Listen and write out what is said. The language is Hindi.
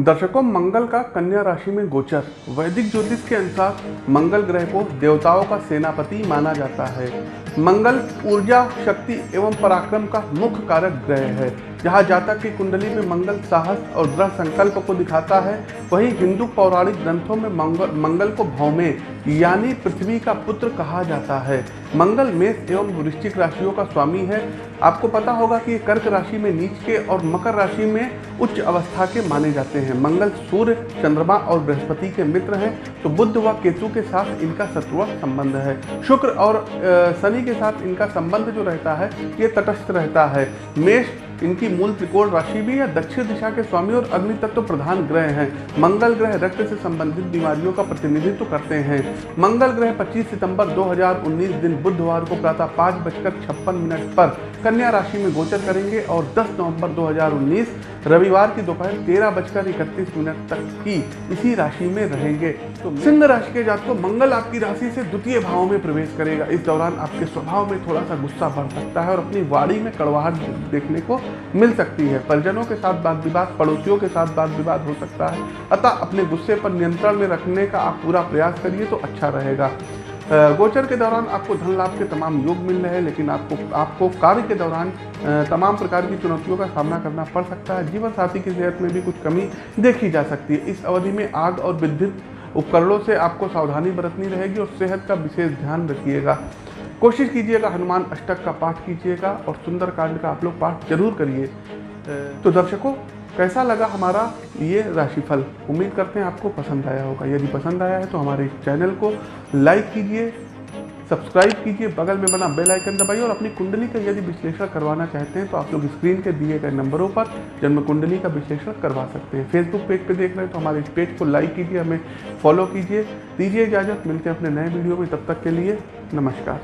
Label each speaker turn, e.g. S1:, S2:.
S1: दर्शकों, मंगल का कन्या राशि में गोचर। वैदिक ज्योतिष के अनुसार मंगल ग्रह को देवताओं का सेनापति माना जाता है। मंगल ऊर्जा, शक्ति एवं पराक्रम का मुख्य कारक ग्रह है। जहाँ जातक की कुंडली में मंगल साहस और दृढ़ संकल्प को दिखाता है, वहीं हिंदू पौराणिक ग्रंथों में मंगल मंगल को भौमे, यानी पृथ्वी का पुत्र कहा जाता है। मंगल मेष एवं वृश्चिक राशियों का स्वामी है। आपको पता होगा कि कर्क राशि में नीच के और मकर राशि में उच्च अवस्था के माने जाते हैं। मंगल सूर्य, चंद्रमा और बृहस्पति के मित्र हैं तो बुद्ध व केतु के साथ इनका शत्रुआ संबंध है। शुक्र और शनि के साथ इनका संबंध जो रहता है, ये तटस्थ रहता है। मेष इनकी मूल त्रिकोण राशि भी है, दक्षिण दिशा के स्वामी और अग्नि तत्व प्रधान ग्रह हैं। मंगल ग्रह रक्त से संबंधित बीमारियों का प्रतिनिधित्व करते हैं। मंगल ग्रह 25 सितंबर 2019 दिन बुधवार को प्रातः पाँच बजकर छप्पन मिनट पर कन्या राशि में गोचर करेंगे और 10 नवंबर 2019 रविवार की दोपहर तेरह बजकर इकतीस मिनट तक की इसी राशि में रहेंगे। तो सिंह राशि के जातकों, मंगल आपकी राशि से द्वितीय भाव में प्रवेश करेगा। इस दौरान आपके स्वभाव में थोड़ा सा गुस्सा बढ़ सकता है और अपनी वाणी में कड़वाहट देखने को मिल सकती है। परिजनों के साथ वाद विवाद पड़ोसियों के साथ वाद विवाद हो सकता है। अतः अपने गुस्से पर नियंत्रण में रखने का आप पूरा प्रयास करिए तो अच्छा रहेगा। गोचर के दौरान आपको धन लाभ के तमाम योग मिल रहे हैं, लेकिन आपको आपको कार्य के दौरान तमाम प्रकार की चुनौतियों का सामना करना पड़ सकता है। जीवन साथी की सेहत में भी कुछ कमी देखी जा सकती है। इस अवधि में आग और विद्युत उपकरणों से आपको सावधानी बरतनी रहेगी और सेहत का विशेष ध्यान रखिएगा। कोशिश कीजिएगा, हनुमान अष्टक का पाठ कीजिएगा और सुंदर कांड का आप लोग पाठ ज़रूर करिए। तो दर्शकों कैसा लगा हमारा ये राशिफल? उम्मीद करते हैं आपको पसंद आया होगा। यदि पसंद आया है तो हमारे चैनल को लाइक कीजिए, सब्सक्राइब कीजिए, बगल में बना बेल आइकन दबाइए और अपनी कुंडली का यदि विश्लेषण करवाना चाहते हैं तो आप लोग स्क्रीन के दिए गए नंबरों पर जन्म कुंडली का विश्लेषण करवा सकते हैं। फेसबुक पेज पे देख रहे हैं तो हमारे इस पेज को लाइक कीजिए, हमें फॉलो कीजिए। दीजिए इजाज़त, मिलते हैं अपने नए वीडियो में। तब तक के लिए नमस्कार।